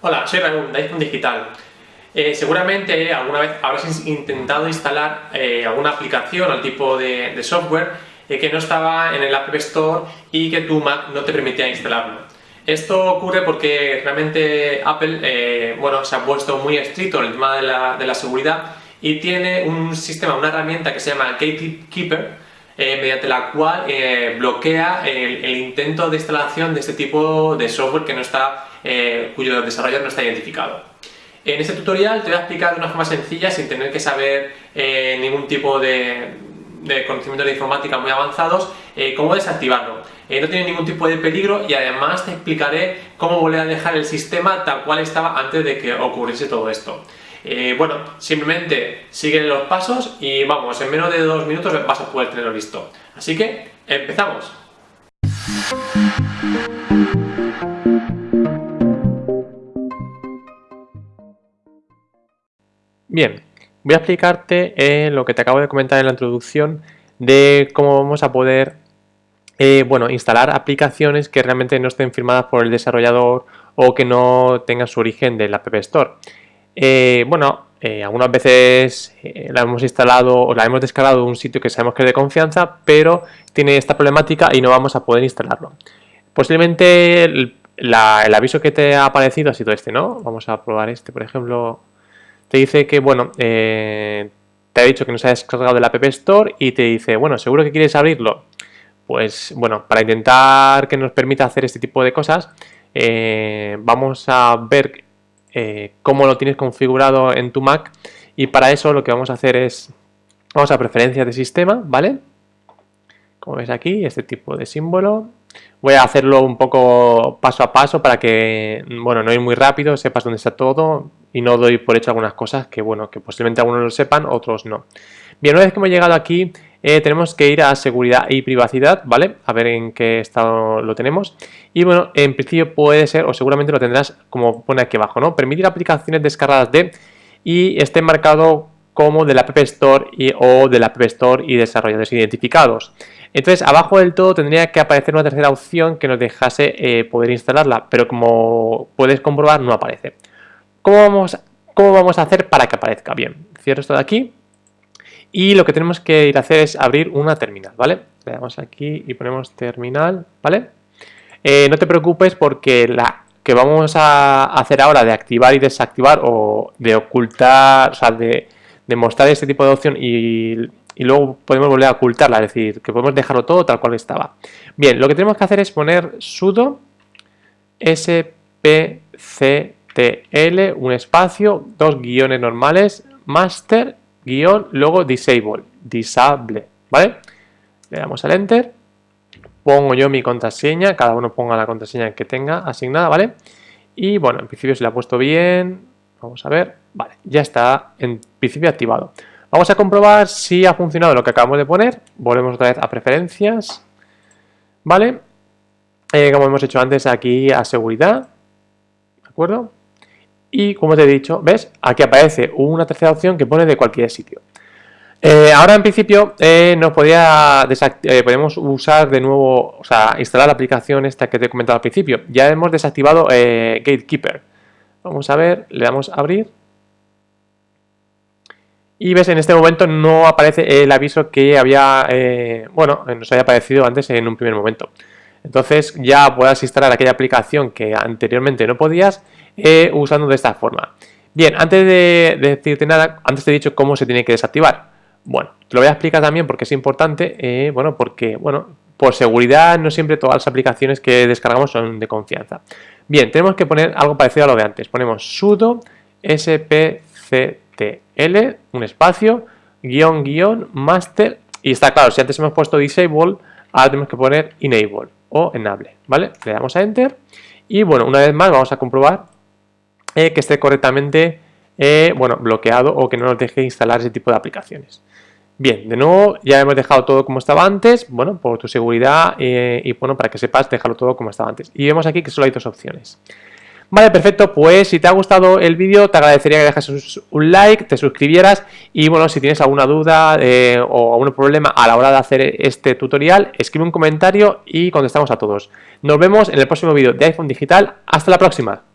Hola, soy Raúl de iPhone Digital. Eh, seguramente alguna vez habrás intentado instalar eh, alguna aplicación o tipo de, software eh, que no estaba en el App Store y que tu Mac no te permitía instalarlo. Esto ocurre porque realmente Apple bueno, se ha puesto muy estricto en el tema de la seguridad y tiene un sistema, una herramienta que se llama Gatekeeper eh, mediante la cual eh, bloquea el, intento de instalación de este tipo de software que no está, eh, cuyo desarrollador no está identificado. En este tutorial te voy a explicar de una forma sencilla, sin tener que saber ningún tipo de, de conocimientos de informática muy avanzados, cómo desactivarlo. no tiene ningún tipo de peligro y además te explicaré cómo volver a dejar el sistema tal cual estaba antes de que ocurriese todo esto. Eh, bueno, simplemente sigue los pasos y vamos, en menos de dos minutos vas a poder tenerlo listo. Así que, ¡empezamos! Bien, voy a explicarte eh, lo que te acabo de comentar en la introducción de cómo vamos a poder eh, bueno, instalar aplicaciones que realmente no estén firmadas por el desarrollador o que no tengan su origen del App Store. Eh, bueno, eh, algunas veces eh, la hemos instalado o la hemos descargado de un sitio que sabemos que es de confianza, pero tiene esta problemática y no vamos a poder instalarlo. Posiblemente el, aviso que te ha aparecido ha sido este, ¿no? Vamos a probar este, por ejemplo. Te dice que, bueno, te ha dicho que no se ha descargado del App Store y te dice, bueno, ¿seguro que quieres abrirlo? Pues, bueno, para intentar que nos permita hacer este tipo de cosas, vamos a ver eh, cómo lo tienes configurado en tu Mac y para eso lo que vamos a hacer es, vamos a preferencias de sistema, ¿vale? Como ves aquí, este tipo de símbolo. Voy a hacerlo un poco paso a paso para que, bueno, no ir muy rápido, sepas dónde está todo y no doy por hecho algunas cosas que, bueno, que posiblemente algunos lo sepan, otros no. Bien, una vez que hemos llegado aquí, eh, tenemos que ir a seguridad y privacidad, ¿vale? A ver en qué estado lo tenemos. Y bueno, en principio puede ser, o seguramente lo tendrás como pone aquí abajo, ¿no? Permitir aplicaciones descargadas de y esté marcado como del App Store o del App Store y desarrolladores identificados. Entonces, abajo del todo tendría que aparecer una tercera opción que nos dejase eh, poder instalarla, pero como puedes comprobar, no aparece. ¿Cómo vamos, ¿Cómo vamos a hacer para que aparezca? Bien, cierro esto de aquí y lo que tenemos que ir a hacer es abrir una terminal, ¿vale? Le damos aquí y ponemos terminal, ¿vale? Eh, no te preocupes porque la que vamos a hacer ahora de activar y desactivar o de ocultar, o sea, de, mostrar este tipo de opción y, luego podemos volver a ocultarla, es decir, que podemos dejarlo todo tal cual estaba. Bien, lo que tenemos que hacer es poner sudo spctl, un espacio, dos guiones normales, master guion, luego disable, disable, ¿vale? Le damos al enter, pongo yo mi contraseña, cada uno ponga la contraseña que tenga asignada, ¿vale? Y bueno, en principio se le ha puesto bien, vamos a ver, vale, ya está en principio activado. Vamos a comprobar si ha funcionado lo que acabamos de poner, volvemos otra vez a preferencias, ¿vale? Eh, como hemos hecho antes aquí a seguridad, ¿de acuerdo? Y como te he dicho, ¿ves? Aquí aparece una tercera opción que pone de cualquier sitio. Eh, ahora en principio eh, nos podía eh, podemos usar de nuevo, o sea, instalar la aplicación esta que te he comentado al principio. Ya hemos desactivado Gatekeeper. Vamos a ver, le damos a abrir. Y ves, en este momento no aparece el aviso que había, bueno, nos había aparecido antes en un primer momento. Entonces ya puedas instalar aquella aplicación que anteriormente no podías eh, usando de esta forma. Bien, antes de, decirte nada, antes te he dicho cómo se tiene que desactivar. Bueno, te lo voy a explicar también porque es importante, eh, bueno, porque, bueno, por seguridad no siempre todas las aplicaciones que descargamos son de confianza. Bien, tenemos que poner algo parecido a lo de antes. Ponemos sudo spctl, un espacio, guion, guion, master, y está claro, si antes hemos puesto disable, ahora tenemos que poner enable o enable, ¿vale? Le damos a enter y bueno, una vez más vamos a comprobar eh, que esté correctamente eh, bueno, bloqueado o que no nos deje instalar ese tipo de aplicaciones. Bien, de nuevo ya hemos dejado todo como estaba antes, bueno, por tu seguridad eh, y bueno, para que sepas dejarlo todo como estaba antes. Y vemos aquí que solo hay dos opciones. Vale, perfecto, pues si te ha gustado el vídeo te agradecería que dejases un like, te suscribieras y bueno, si tienes alguna duda o algún problema a la hora de hacer este tutorial, escribe un comentario y contestamos a todos. Nos vemos en el próximo vídeo de iPhone Digital. Hasta la próxima.